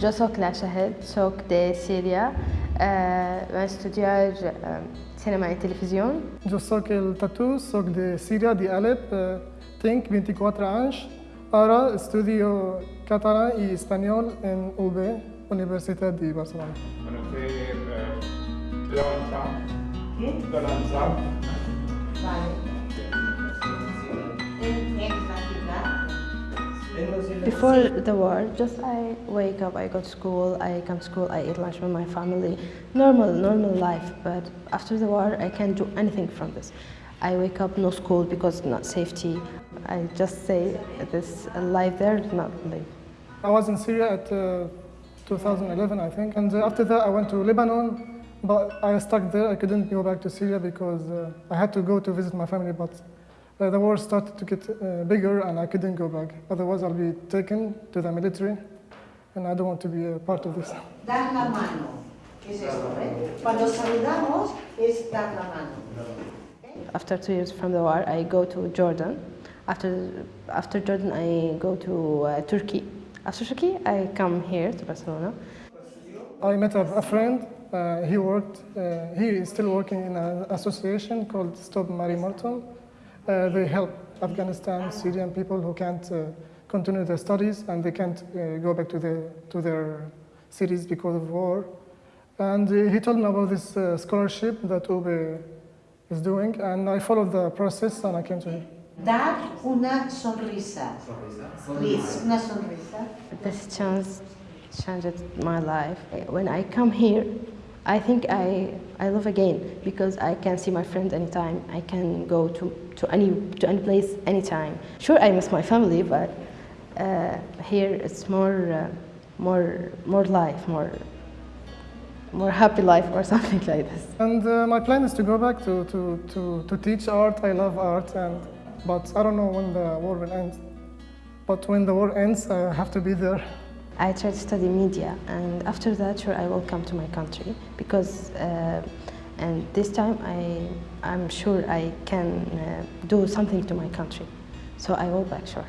Je suis Kna Shahed, soc de Syria. Euh, estudiar euh, cinéma et télévision. Je soc el Tatou, soc de Syria, de Alep. Euh, tengo 24 años. Ahora estudio catalán y español en UB, Universidad de Barcelona. Bueno, de, de la ¿Qué? De la Vale. Before the war, just I wake up, I go to school, I come to school, I eat lunch with my family. Normal, normal life. But after the war, I can't do anything from this. I wake up, no school because not safety. I just say this life there, not live. I was in Syria at uh, 2011, I think, and uh, after that I went to Lebanon, but I stuck there. I couldn't go back to Syria because uh, I had to go to visit my family, but the war started to get uh, bigger and I couldn't go back. Otherwise, I'll be taken to the military, and I don't want to be a part of this. Dar la mano, ¿qué es esto? Eh? Cuando saludamos es dar la mano. After two years from the war, I go to Jordan. After, after Jordan, I go to uh, Turkey. After Turkey, I come here to Barcelona. I met a, a friend. Uh, he worked. Uh, he is still working in an association called Stop Mare Mortum. Uh, they help Afghanistan, Syrian people who can't uh, continue their studies and they can't uh, go back to, the, to their cities because of war. And uh, he told me about this uh, scholarship that UBE is doing, and I followed the process and I came to him. Dar una sonrisa. Please, una sonrisa. This chance changed my life. When I come here, I think I, I live again because I can see my friends anytime. I can go to, to, any, to any place anytime. Sure, I miss my family, but uh, here it's more, uh, more, more life, more, more happy life or something like this. And uh, my plan is to go back to, to, to, to teach art. I love art, and, but I don't know when the war will end. But when the war ends, I have to be there. I tried to study media, and after that, sure, I will come to my country because, uh, and this time, I, I'm sure I can uh, do something to my country. So I will back, sure.